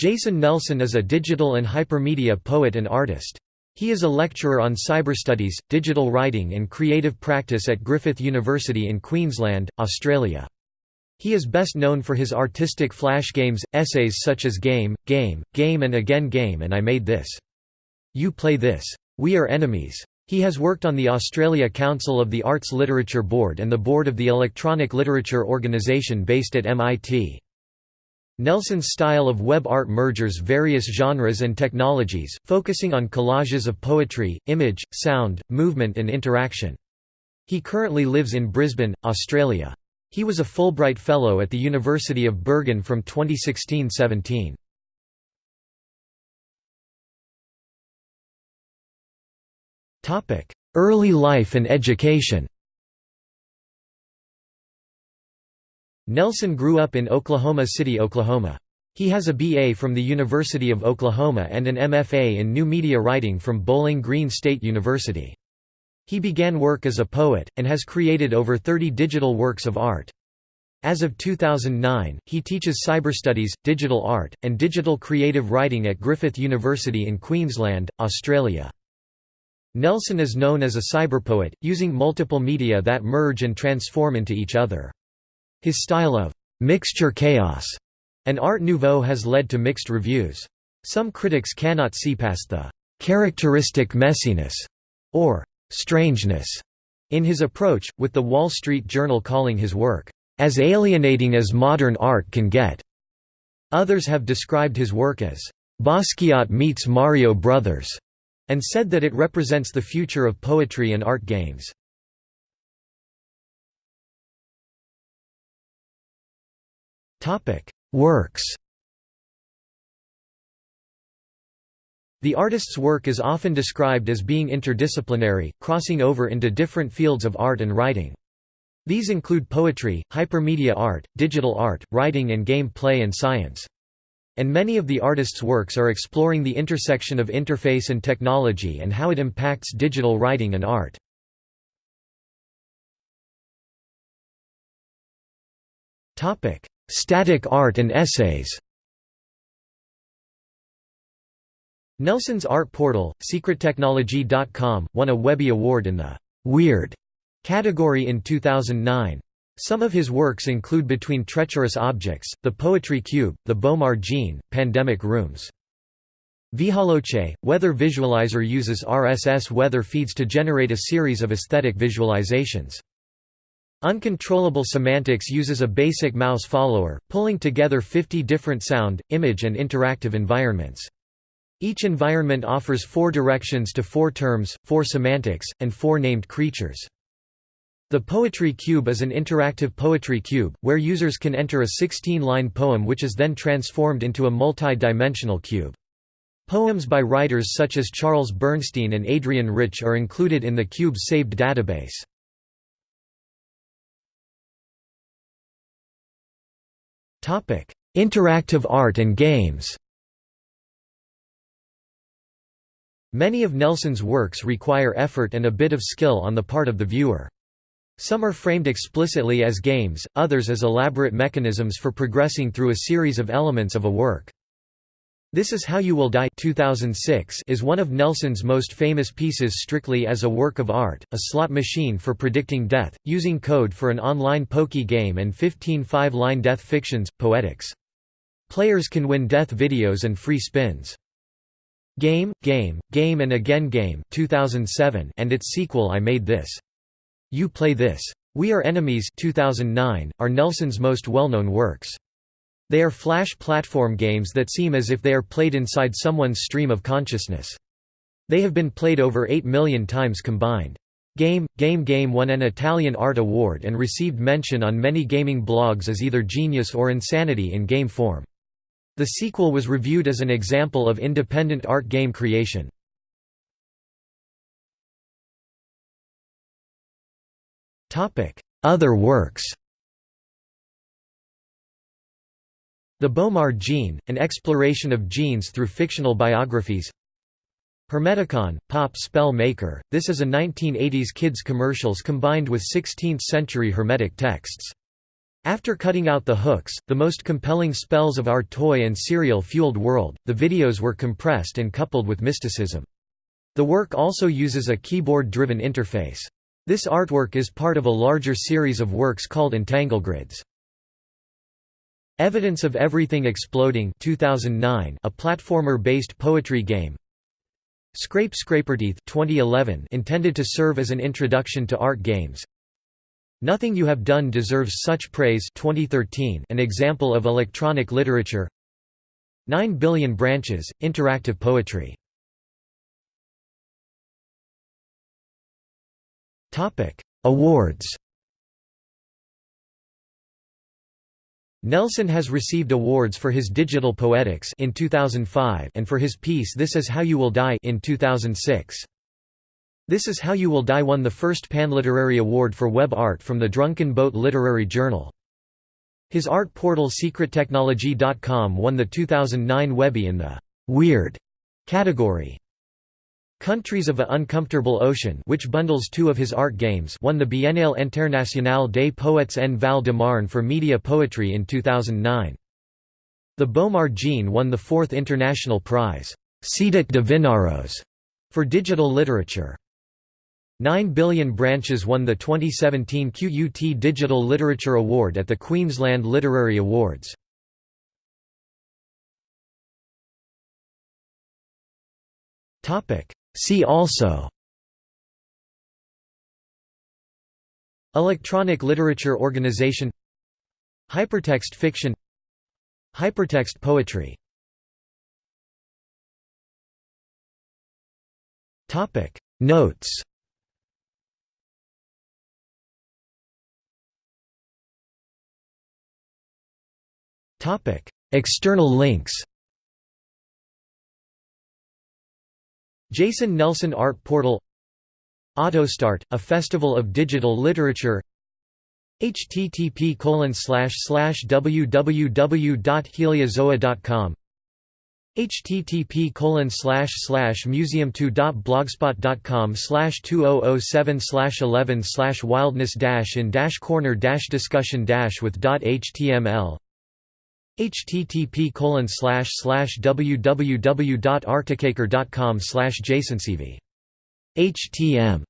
Jason Nelson is a digital and hypermedia poet and artist. He is a lecturer on cyberstudies, digital writing and creative practice at Griffith University in Queensland, Australia. He is best known for his artistic flash games, essays such as Game, Game, Game and Again Game and I Made This. You Play This. We Are Enemies. He has worked on the Australia Council of the Arts Literature Board and the board of the Electronic Literature Organisation based at MIT. Nelson's style of web art merges various genres and technologies, focusing on collages of poetry, image, sound, movement and interaction. He currently lives in Brisbane, Australia. He was a Fulbright Fellow at the University of Bergen from 2016–17. Early life and education Nelson grew up in Oklahoma City, Oklahoma. He has a BA from the University of Oklahoma and an MFA in New Media Writing from Bowling Green State University. He began work as a poet, and has created over 30 digital works of art. As of 2009, he teaches cyber studies, digital art, and digital creative writing at Griffith University in Queensland, Australia. Nelson is known as a cyberpoet, using multiple media that merge and transform into each other. His style of «mixture chaos» and Art Nouveau has led to mixed reviews. Some critics cannot see past the «characteristic messiness» or «strangeness» in his approach, with The Wall Street Journal calling his work «as alienating as modern art can get». Others have described his work as «Basquiat meets Mario Brothers» and said that it represents the future of poetry and art games. Works The artist's work is often described as being interdisciplinary, crossing over into different fields of art and writing. These include poetry, hypermedia art, digital art, writing and game play and science. And many of the artist's works are exploring the intersection of interface and technology and how it impacts digital writing and art. Static art and essays Nelson's art portal, secrettechnology.com, won a Webby Award in the «Weird» category in 2009. Some of his works include Between Treacherous Objects, The Poetry Cube, The Bomar Gene, Pandemic Rooms. Vihaloche, Weather Visualizer uses RSS weather feeds to generate a series of aesthetic visualizations. Uncontrollable Semantics uses a basic mouse follower, pulling together 50 different sound, image and interactive environments. Each environment offers four directions to four terms, four semantics, and four named creatures. The Poetry Cube is an interactive poetry cube, where users can enter a 16-line poem which is then transformed into a multi-dimensional cube. Poems by writers such as Charles Bernstein and Adrienne Rich are included in the cube's saved database. Interactive art and games. Many of Nelson's works require effort and a bit of skill on the part of the viewer. Some are framed explicitly as games, others as elaborate mechanisms for progressing through a series of elements of a work. This Is How You Will Die 2006 is one of Nelson's most famous pieces strictly as a work of art, a slot machine for predicting death, using code for an online pokey game and 15 five-line death fictions, poetics. Players can win death videos and free spins. Game, Game, Game and Again Game 2007 and its sequel I Made This. You Play This. We Are Enemies 2009, are Nelson's most well-known works. They are flash platform games that seem as if they are played inside someone's stream of consciousness. They have been played over 8 million times combined. Game, Game Game won an Italian Art Award and received mention on many gaming blogs as either genius or insanity in game form. The sequel was reviewed as an example of independent art game creation. Other works The Bomar Gene, an exploration of genes through fictional biographies Hermeticon, Pop Spell Maker, this is a 1980s kids commercials combined with 16th-century Hermetic texts. After cutting out the hooks, the most compelling spells of our toy and cereal-fueled world, the videos were compressed and coupled with mysticism. The work also uses a keyboard-driven interface. This artwork is part of a larger series of works called Entanglegrids. Evidence of Everything Exploding 2009, a platformer-based poetry game. Scrape Scraperteeth 2011, intended to serve as an introduction to art games. Nothing You Have Done Deserves Such Praise 2013, an example of electronic literature. 9 Billion Branches, interactive poetry. Awards Nelson has received awards for his Digital Poetics in 2005 and for his piece This Is How You Will Die in 2006. This Is How You Will Die won the first Panliterary Award for Web Art from the Drunken Boat Literary Journal. His art portal secrettechnology.com won the 2009 Webby in the «Weird» category. Countries of a Uncomfortable Ocean which bundles two of his art games won the Biennale Internationale des Poètes en Val de Marne for media poetry in 2009. The Bomar Gene won the fourth international prize, Cédric de Vinaros, for digital literature. 9 Billion Branches won the 2017 QUT Digital Literature Award at the Queensland Literary Awards. See also Electronic Literature Organization Hypertext fiction Hypertext poetry Notes Topic. External links Jason Nelson Art Portal AutoStart, a festival of digital literature http slash slash www.heliozoa.com http slash slash museum2.blogspot.com 2007 11 wildness in corner discussion with html http www.archicaker.com jasonseavey htm